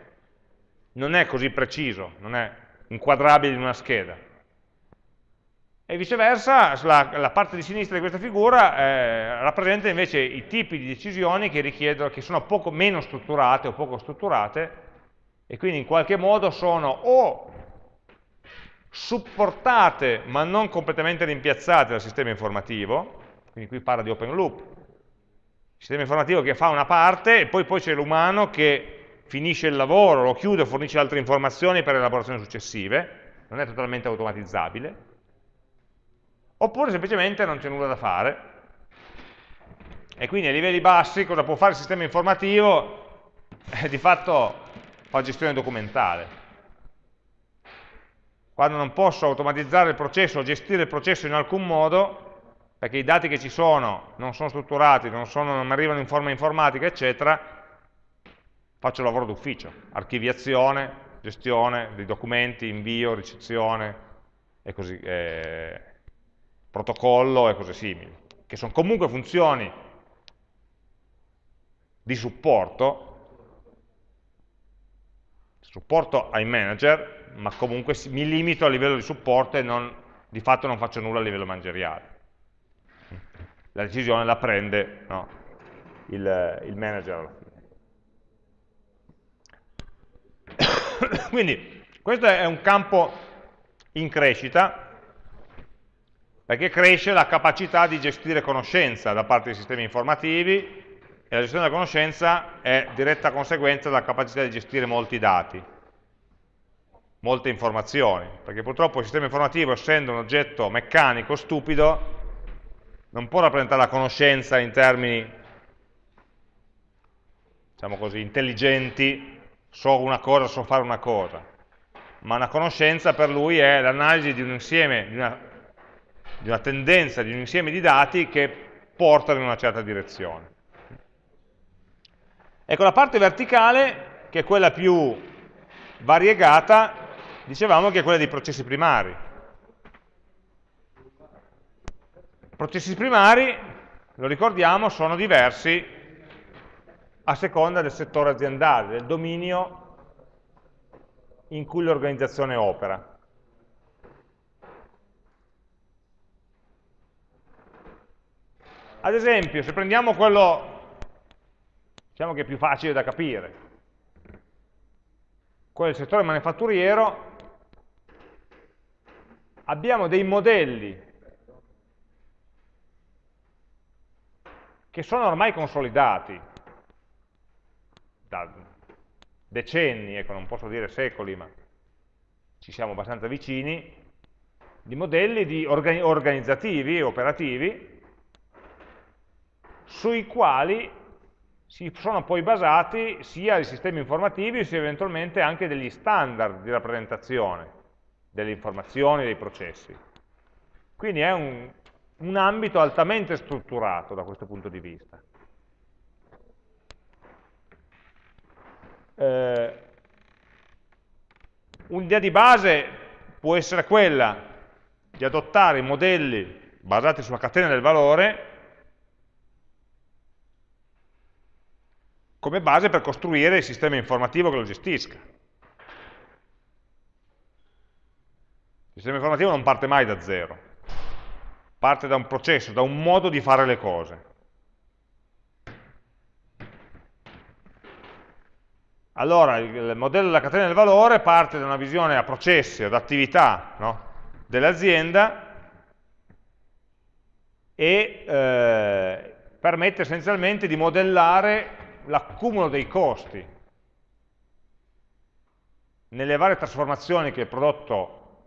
non è così preciso, non è inquadrabile in una scheda e viceversa la, la, parte di sinistra di questa figura eh, rappresenta invece i tipi di decisioni che, che sono poco meno strutturate o poco strutturate e quindi in qualche modo sono o supportate ma non completamente rimpiazzate dal sistema informativo, quindi qui parla di open loop, il sistema informativo che fa una parte e poi, poi c'è l'umano che finisce il lavoro, lo chiude, fornisce altre informazioni per elaborazioni successive, non è totalmente automatizzabile, oppure semplicemente non c'è nulla da fare. E quindi a livelli bassi cosa può fare il sistema informativo? Di fatto fa gestione documentale. Quando non posso automatizzare il processo o gestire il processo in alcun modo, perché i dati che ci sono non sono strutturati, non, sono, non arrivano in forma informatica, eccetera, faccio lavoro d'ufficio, archiviazione, gestione dei documenti, invio, ricezione e così, eh, protocollo e cose simili, che sono comunque funzioni di supporto, supporto ai manager, ma comunque mi limito a livello di supporto e non, di fatto non faccio nulla a livello manageriale. La decisione la prende no, il, il manager. Quindi questo è un campo in crescita perché cresce la capacità di gestire conoscenza da parte dei sistemi informativi e la gestione della conoscenza è diretta conseguenza della capacità di gestire molti dati, molte informazioni, perché purtroppo il sistema informativo, essendo un oggetto meccanico, stupido, non può rappresentare la conoscenza in termini, diciamo così, intelligenti, so una cosa, so fare una cosa, ma una conoscenza per lui è l'analisi di un insieme, di una di una tendenza di un insieme di dati che portano in una certa direzione. Ecco, la parte verticale, che è quella più variegata, dicevamo che è quella dei processi primari. Processi primari, lo ricordiamo, sono diversi a seconda del settore aziendale, del dominio in cui l'organizzazione opera. Ad esempio, se prendiamo quello, diciamo che è più facile da capire, quello del settore manifatturiero, abbiamo dei modelli che sono ormai consolidati da decenni, ecco, non posso dire secoli, ma ci siamo abbastanza vicini, di modelli di organizzativi, operativi, sui quali si sono poi basati sia i sistemi informativi sia eventualmente anche degli standard di rappresentazione delle informazioni, dei processi. Quindi è un, un ambito altamente strutturato da questo punto di vista. Eh, Un'idea di base può essere quella di adottare modelli basati sulla catena del valore come base per costruire il sistema informativo che lo gestisca. Il sistema informativo non parte mai da zero, parte da un processo, da un modo di fare le cose. Allora, il modello della catena del valore parte da una visione a processi, ad attività no? dell'azienda e eh, permette essenzialmente di modellare l'accumulo dei costi nelle varie trasformazioni che il prodotto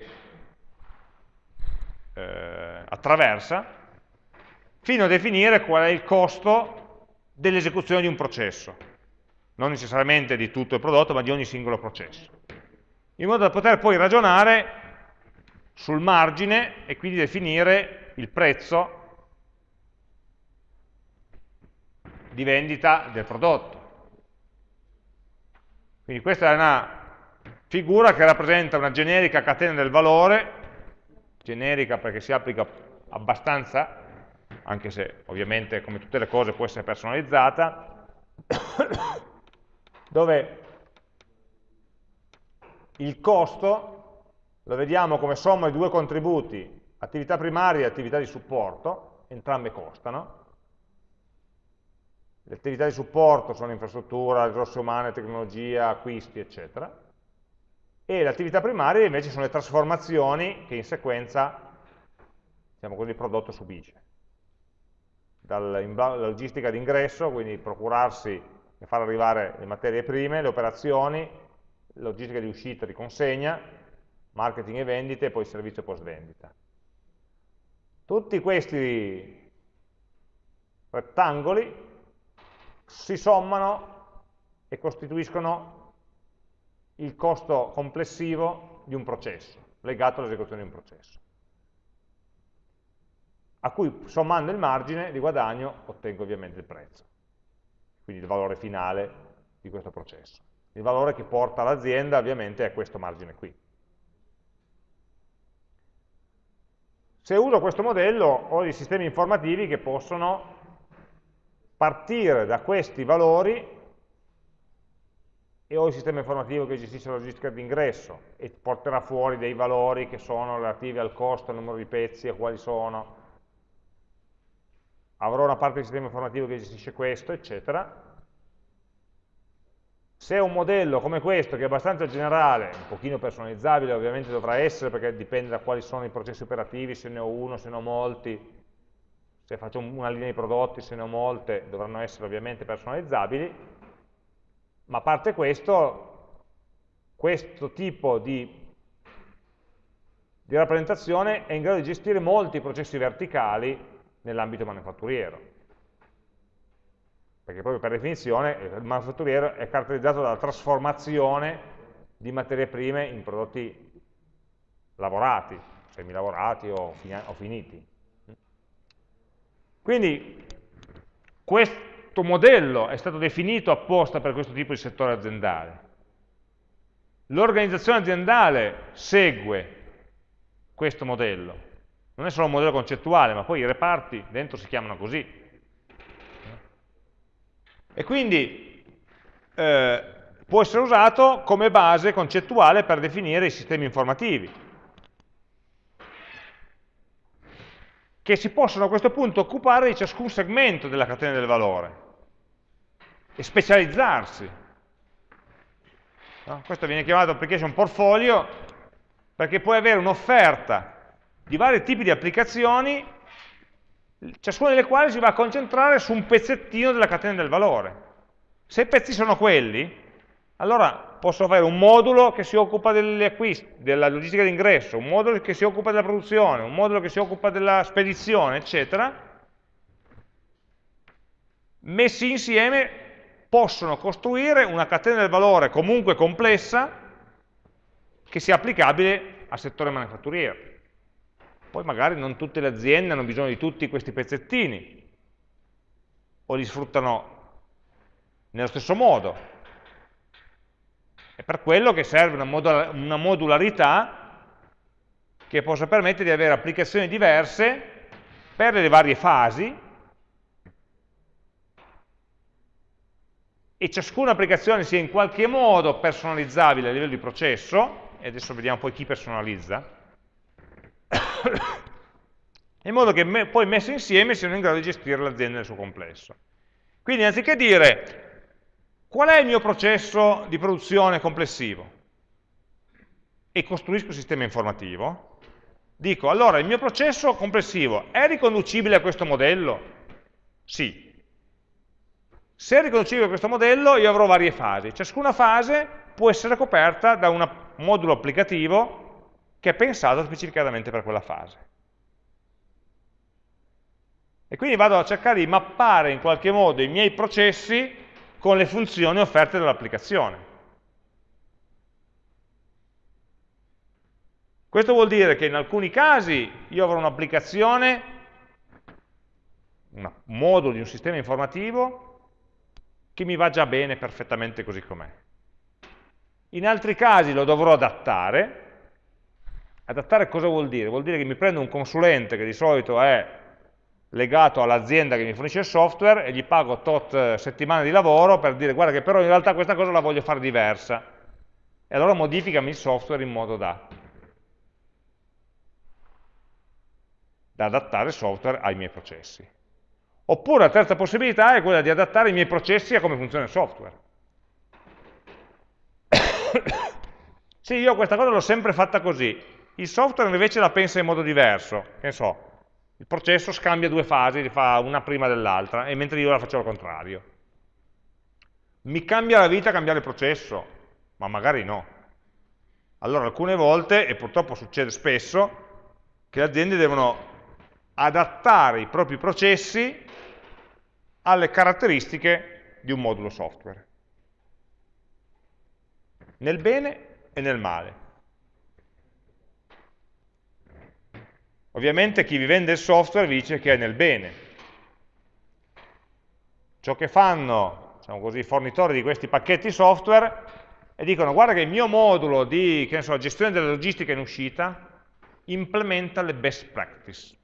eh, attraversa, fino a definire qual è il costo dell'esecuzione di un processo, non necessariamente di tutto il prodotto, ma di ogni singolo processo, in modo da poter poi ragionare sul margine e quindi definire il prezzo di vendita del prodotto. Quindi questa è una figura che rappresenta una generica catena del valore, generica perché si applica abbastanza, anche se ovviamente come tutte le cose può essere personalizzata, dove il costo lo vediamo come somma di due contributi, attività primaria e attività di supporto, entrambe costano, le attività di supporto sono infrastruttura, risorse umane, tecnologia, acquisti, eccetera. E le attività primarie invece sono le trasformazioni che in sequenza, diciamo così, il prodotto subisce. Dalla logistica d'ingresso, quindi procurarsi e far arrivare le materie prime, le operazioni, logistica di uscita, di consegna, marketing e vendite e poi servizio post vendita. Tutti questi rettangoli si sommano e costituiscono il costo complessivo di un processo, legato all'esecuzione di un processo, a cui sommando il margine di guadagno ottengo ovviamente il prezzo, quindi il valore finale di questo processo. Il valore che porta l'azienda ovviamente è questo margine qui. Se uso questo modello ho dei sistemi informativi che possono partire da questi valori e ho il sistema informativo che gestisce la logistica d'ingresso e porterà fuori dei valori che sono relativi al costo, al numero di pezzi, a quali sono. Avrò una parte del sistema informativo che gestisce questo, eccetera. Se un modello come questo, che è abbastanza generale, un pochino personalizzabile ovviamente dovrà essere, perché dipende da quali sono i processi operativi, se ne ho uno, se ne ho molti, se faccio una linea di prodotti, se ne ho molte, dovranno essere ovviamente personalizzabili, ma a parte questo, questo tipo di, di rappresentazione è in grado di gestire molti processi verticali nell'ambito manifatturiero. Perché proprio per definizione il manifatturiero è caratterizzato dalla trasformazione di materie prime in prodotti lavorati, semilavorati o, finiti. Quindi questo modello è stato definito apposta per questo tipo di settore aziendale. L'organizzazione aziendale segue questo modello. Non è solo un modello concettuale, ma poi i reparti dentro si chiamano così. E quindi eh, può essere usato come base concettuale per definire i sistemi informativi. Che si possono a questo punto occupare di ciascun segmento della catena del valore e specializzarsi. No? Questo viene chiamato application portfolio perché puoi avere un'offerta di vari tipi di applicazioni, ciascuna delle quali si va a concentrare su un pezzettino della catena del valore. Se i pezzi sono quelli, allora posso avere un modulo che si occupa degli acquisti, della logistica d'ingresso, un modulo che si occupa della produzione, un modulo che si occupa della spedizione, eccetera, messi insieme possono costruire una catena del valore comunque complessa che sia applicabile al settore manifatturiero. Poi magari non tutte le aziende hanno bisogno di tutti questi pezzettini o li sfruttano nello stesso modo, è per quello che serve una, modularità che possa permettere di avere applicazioni diverse per le varie fasi e ciascuna applicazione sia in qualche modo personalizzabile a livello di processo, e adesso vediamo poi chi personalizza, in modo che poi messe insieme siano in grado di gestire l'azienda nel suo complesso. Quindi anziché dire qual è il mio processo di produzione complessivo e costruisco un sistema informativo, dico allora il mio processo complessivo è riconducibile a questo modello? Sì. Se è riconducibile a questo modello io avrò varie fasi, ciascuna fase può essere coperta da un modulo applicativo che è pensato specificatamente per quella fase. E quindi vado a cercare di mappare in qualche modo i miei processi con le funzioni offerte dall'applicazione. Questo vuol dire che in alcuni casi io avrò un'applicazione, un modulo di un sistema informativo, che mi va già bene perfettamente così com'è. In altri casi lo dovrò adattare. Adattare cosa vuol dire? Vuol dire che mi prendo un consulente che di solito è legato all'azienda che mi fornisce il software e gli pago tot settimane di lavoro per dire guarda che però in realtà questa cosa la voglio fare diversa e allora modificami il software in modo da, da adattare il software ai miei processi. Oppure la terza possibilità è quella di adattare i miei processi a come funziona il software. sì, io questa cosa l'ho sempre fatta così, il software invece la pensa in modo diverso, che so, il processo scambia due fasi, li fa una prima dell'altra, e mentre io la faccio al contrario. Mi cambia la vita cambiare il processo? Ma magari no. Allora alcune volte, e purtroppo succede spesso, che le aziende devono adattare i propri processi alle caratteristiche di un modulo software. Nel bene e nel male. Ovviamente chi vi vende il software vi dice che è nel bene. Ciò che fanno, diciamo così, i fornitori di questi pacchetti software e dicono guarda che il mio modulo di so, gestione della logistica in uscita implementa le best practice,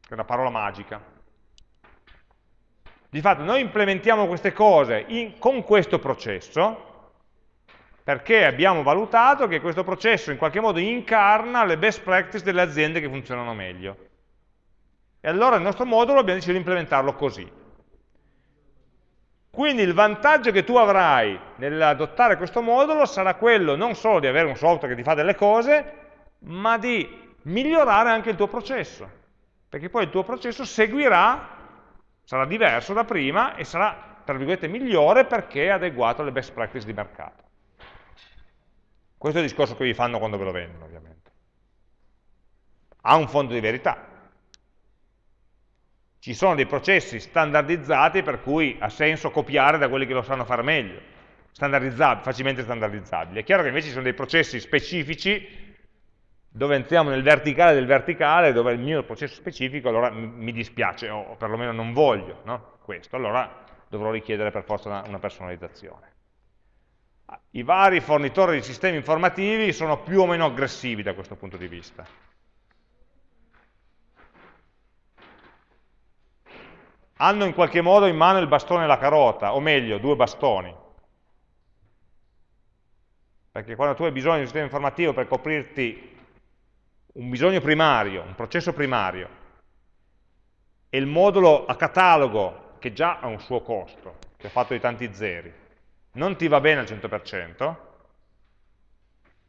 che è una parola magica. Di fatto noi implementiamo queste cose in, con questo processo, perché abbiamo valutato che questo processo in qualche modo incarna le best practice delle aziende che funzionano meglio. E allora il nostro modulo abbiamo deciso di implementarlo così. Quindi il vantaggio che tu avrai nell'adottare questo modulo sarà quello non solo di avere un software che ti fa delle cose, ma di migliorare anche il tuo processo. Perché poi il tuo processo seguirà, sarà diverso da prima e sarà, tra virgolette, migliore perché è adeguato alle best practice di mercato. Questo è il discorso che vi fanno quando ve lo vendono, ovviamente. Ha un fondo di verità. Ci sono dei processi standardizzati per cui ha senso copiare da quelli che lo sanno fare meglio, standardizzabili, facilmente standardizzabili. È chiaro che invece ci sono dei processi specifici dove entriamo nel verticale del verticale, dove il mio processo specifico, allora mi dispiace, o perlomeno non voglio no? questo, allora dovrò richiedere per forza una, una personalizzazione i vari fornitori di sistemi informativi sono più o meno aggressivi da questo punto di vista. Hanno in qualche modo in mano il bastone e la carota, o meglio, due bastoni. Perché quando tu hai bisogno di un sistema informativo per coprirti un bisogno primario, un processo primario, e il modulo a catalogo, che già ha un suo costo, che è fatto di tanti zeri, non ti va bene al 100%,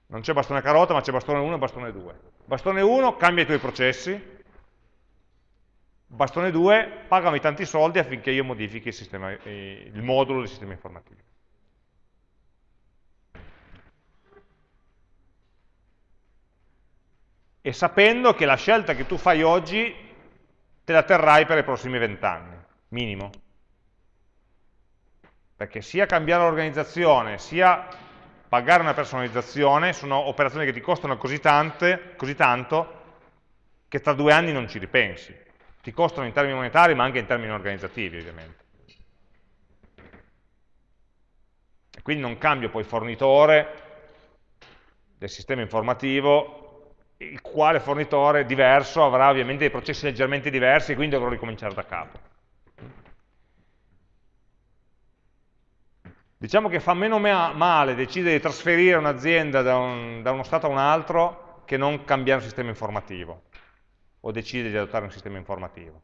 non c'è bastone carota, ma c'è bastone 1 e bastone 2. Bastone 1 cambia i tuoi processi, bastone 2 pagami tanti soldi affinché io modifichi il, sistema, il modulo del sistema informativo. E sapendo che la scelta che tu fai oggi te la terrai per i prossimi vent'anni, minimo perché sia cambiare l'organizzazione, sia pagare una personalizzazione sono operazioni che ti costano così, tante, così tanto che tra due anni non ci ripensi. Ti costano in termini monetari ma anche in termini organizzativi ovviamente. E quindi non cambio poi fornitore del sistema informativo, il quale fornitore diverso avrà ovviamente dei processi leggermente diversi e quindi dovrò ricominciare da capo. Diciamo che fa meno male decidere di trasferire un'azienda da, un, da uno stato a un altro che non cambiare un sistema informativo o decidere di adottare un sistema informativo.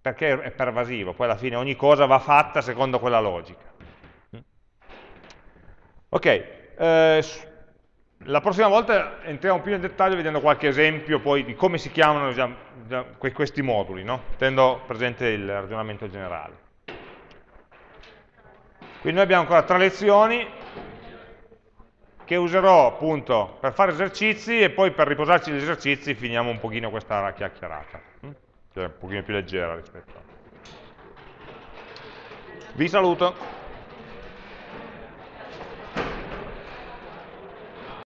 Perché è pervasivo, poi alla fine ogni cosa va fatta secondo quella logica. Ok, eh, la prossima volta entriamo più nel dettaglio vedendo qualche esempio poi di come si chiamano già questi moduli, no? tenendo presente il ragionamento generale. Quindi noi abbiamo ancora tre lezioni che userò appunto per fare esercizi e poi per riposarci gli esercizi finiamo un pochino questa chiacchierata, hm? che è un pochino più leggera rispetto a... Vi saluto.